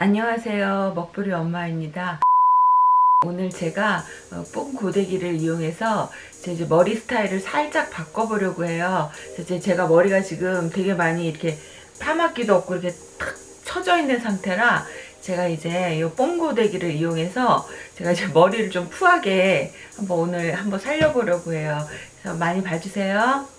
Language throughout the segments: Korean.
안녕하세요. 먹부리 엄마입니다. 오늘 제가 어, 뽕 고데기를 이용해서 제 이제 머리 스타일을 살짝 바꿔보려고 해요. 제가 머리가 지금 되게 많이 이렇게 파마기도 없고 이렇게 탁 처져 있는 상태라 제가 이제 이 뽕고데기를 이용해서 제가 이제 머리를 좀 푸하게 한번 오늘 한번 살려보려고 해요. 그래서 많이 봐주세요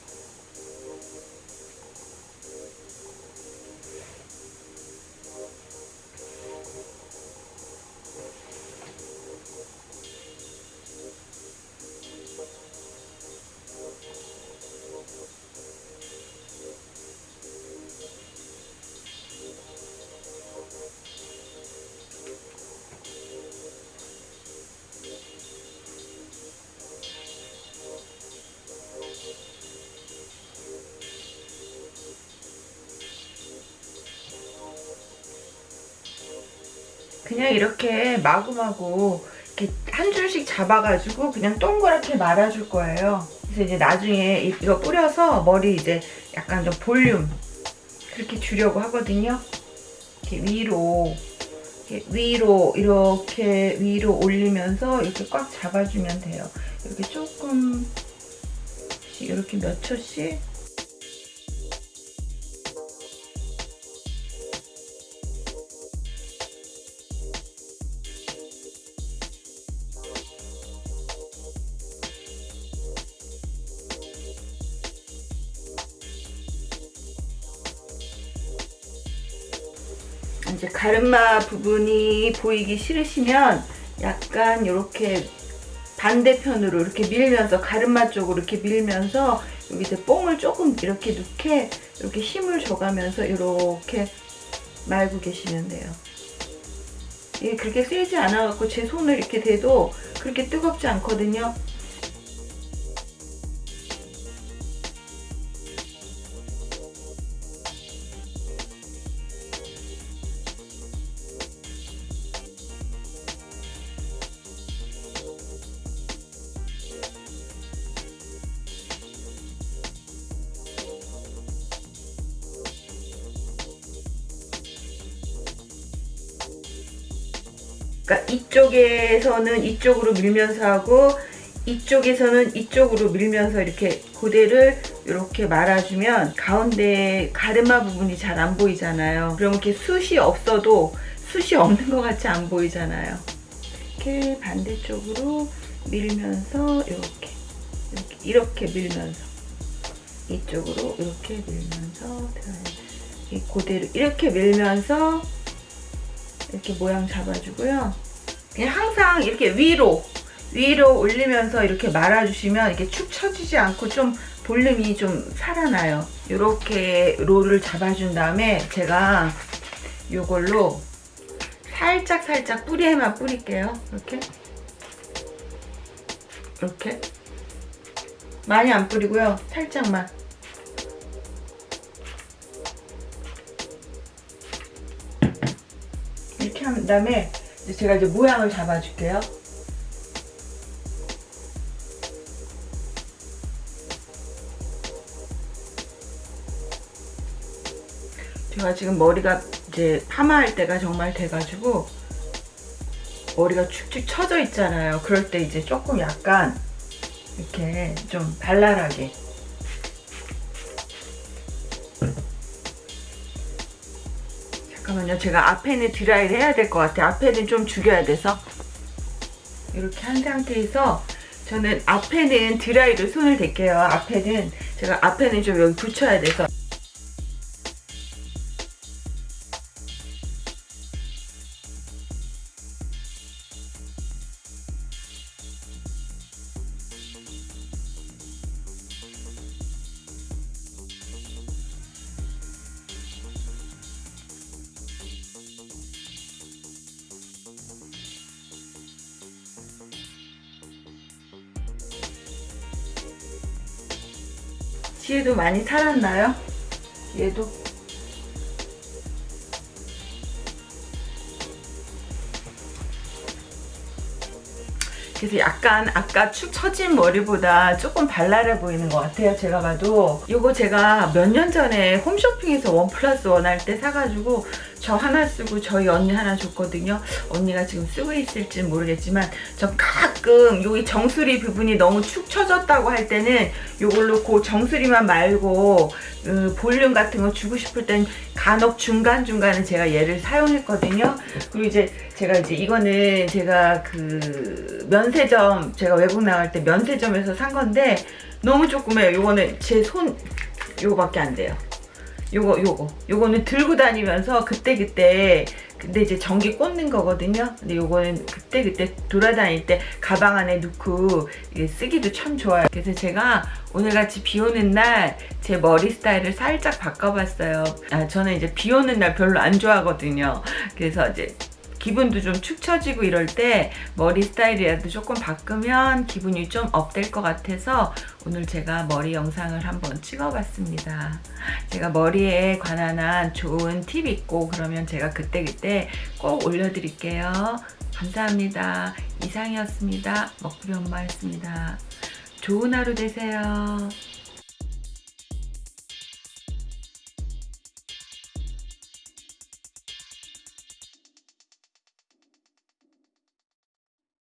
그냥 이렇게 마구마구 이렇게 한 줄씩 잡아가지고 그냥 동그랗게 말아줄 거예요. 그래서 이제 나중에 이거 뿌려서 머리 이제 약간 좀 볼륨 그렇게 주려고 하거든요. 이렇게 위로 이렇게 위로 이렇게 위로 올리면서 이렇게 꽉 잡아주면 돼요. 이렇게 조금 이렇게 몇 초씩 이제 가르마 부분이 보이기 싫으시면 약간 이렇게 반대편으로 이렇게 밀면서 가르마 쪽으로 이렇게 밀면서 여기서 뽕을 조금 이렇게 넣게 이렇게 힘을 줘가면서 이렇게 말고 계시면 돼요. 이게 그렇게 세지 않아갖고 제 손을 이렇게 대도 그렇게 뜨겁지 않거든요. 그러니까 이쪽에서는 이쪽으로 밀면서 하고 이쪽에서는 이쪽으로 밀면서 이렇게 고대를 이렇게 말아주면 가운데 가르마 부분이 잘 안 보이잖아요. 그럼 이렇게 숱이 없어도 숱이 없는 것 같이 안 보이잖아요. 이렇게 반대쪽으로 밀면서 이렇게 이렇게, 이렇게 밀면서 이쪽으로 이렇게 밀면서 이 고대를 이렇게 밀면서 이렇게 모양 잡아주고요. 그냥 항상 이렇게 위로 위로 올리면서 이렇게 말아주시면 이렇게 축 처지지 않고 좀 볼륨이 좀 살아나요. 이렇게 롤을 잡아준 다음에 제가 이걸로 살짝 살짝 뿌리에만 뿌릴게요. 이렇게 이렇게 많이 안 뿌리고요. 살짝만 다음에 제가 이제 모양을 잡아줄게요. 제가 지금 머리가 이제 파마할 때가 정말 돼가지고 머리가 축축 처져 있잖아요. 그럴 때 이제 조금 약간 이렇게 좀 발랄하게 잠깐만요. 제가 앞에는 드라이를 해야 될 것 같아요. 앞에는 좀 죽여야 돼서 이렇게 한 상태에서 저는 앞에는 드라이를 손을 댈게요. 앞에는 제가 앞에는 좀 여기 붙여야 돼서 뒤에도 많이 살았나요? 얘도 그래서 약간 아까 축 처진 머리보다 조금 발랄해 보이는 것 같아요 제가 봐도 이거 제가 몇 년 전에 홈쇼핑에서 원 플러스 원 할 때 사가지고 저 하나 쓰고 저희 언니 하나 줬거든요. 언니가 지금 쓰고 있을지 모르겠지만 저 가끔 여기 정수리 부분이 너무 축 처졌다고 할 때는 요걸로 그 정수리만 말고 그 볼륨 같은 거 주고 싶을 땐 간혹 중간중간에 제가 얘를 사용했거든요. 그리고 이제 제가 이제 이거는 제가 그 면세점 제가 외국 나갈 때 면세점에서 산 건데 너무 조그매요. 요거는 제 손 요거밖에 안 돼요. 요거 요거 요거는 들고 다니면서 그때 그때 근데 이제 전기 꽂는 거거든요. 근데 요거는 그때 그때 돌아다닐 때 가방 안에 넣고 쓰기도 참 좋아요. 그래서 제가 오늘 같이 비 오는 날 제 머리 스타일을 살짝 바꿔봤어요. 아 저는 이제 비 오는 날 별로 안 좋아하거든요. 그래서 이제 기분도 좀 축 처지고 이럴 때 머리 스타일이라도 조금 바꾸면 기분이 좀 업될 것 같아서 오늘 제가 머리 영상을 한번 찍어봤습니다. 제가 머리에 관한 한 좋은 팁 있고 그러면 제가 그때그때 꼭 올려드릴게요. 감사합니다. 이상이었습니다. 먹구리 엄마였습니다. 좋은 하루 되세요.